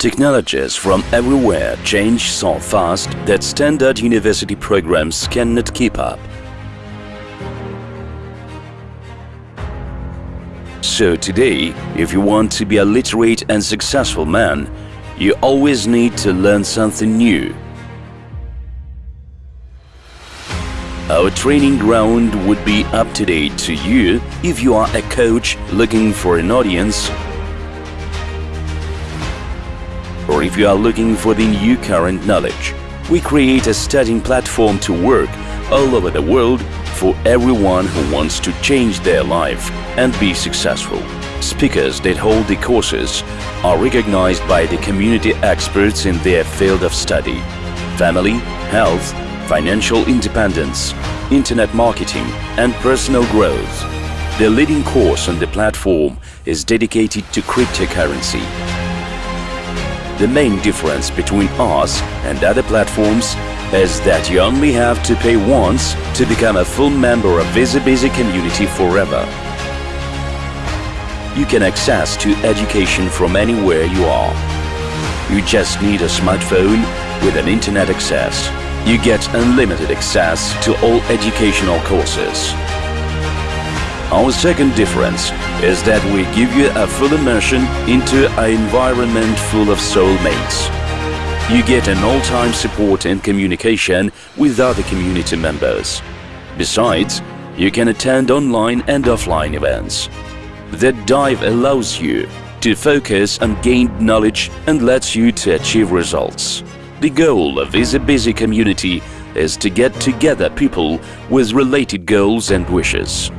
Technologies from everywhere change so fast that standard university programs cannot keep up. So today, if you want to be a literate and successful man, you always need to learn something new. Our training ground would be up to date to you if you are a coach looking for an audience if you are looking for the new current knowledge. We create a studying platform to work all over the world for everyone who wants to change their life and be successful. Speakers that hold the courses are recognized by the community experts in their field of study. Family, health, financial independence, internet marketing and personal growth. The leading course on the platform is dedicated to cryptocurrency. The main difference between us and other platforms is that you only have to pay once to become a full member of VisiBisi community forever. You can access to education from anywhere you are. You just need a smartphone with an internet access. You get unlimited access to all educational courses. Our second difference is that we give you a full immersion into an environment full of soulmates. You get an all-time support and communication with other community members. Besides, you can attend online and offline events. The dive allows you to focus on gained knowledge and lets you to achieve results. The goal of VisiBisi community is to get together people with related goals and wishes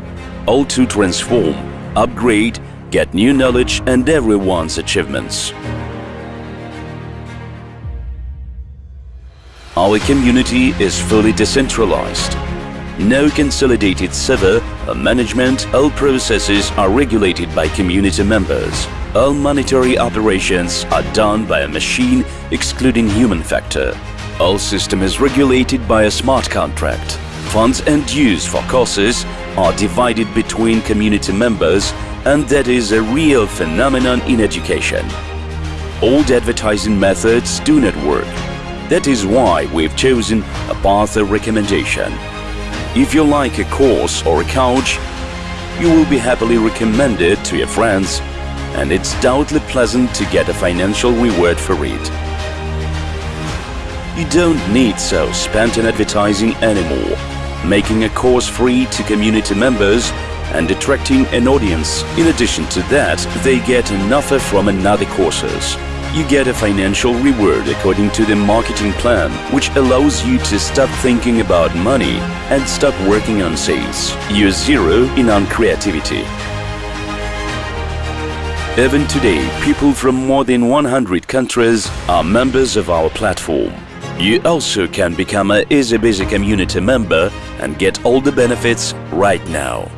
all to transform, upgrade, get new knowledge and everyone's achievements. Our community is fully decentralized. No consolidated server or management, all processes are regulated by community members. All monetary operations are done by a machine excluding human factor. All system is regulated by a smart contract. Funds and dues for courses are divided between community members and that is a real phenomenon in education. Old advertising methods do not work. That is why we've chosen a path of recommendation. If you like a course or a couch, you will be happily recommended to your friends and it's doubly pleasant to get a financial reward for it. You don't need so spent on advertising anymore making a course free to community members and attracting an audience. In addition to that, they get an offer from another courses. You get a financial reward according to the marketing plan, which allows you to stop thinking about money and stop working on sales. You're zero in on creativity. Even today, people from more than 100 countries are members of our platform. You also can become a VisiBisi community member and get all the benefits right now.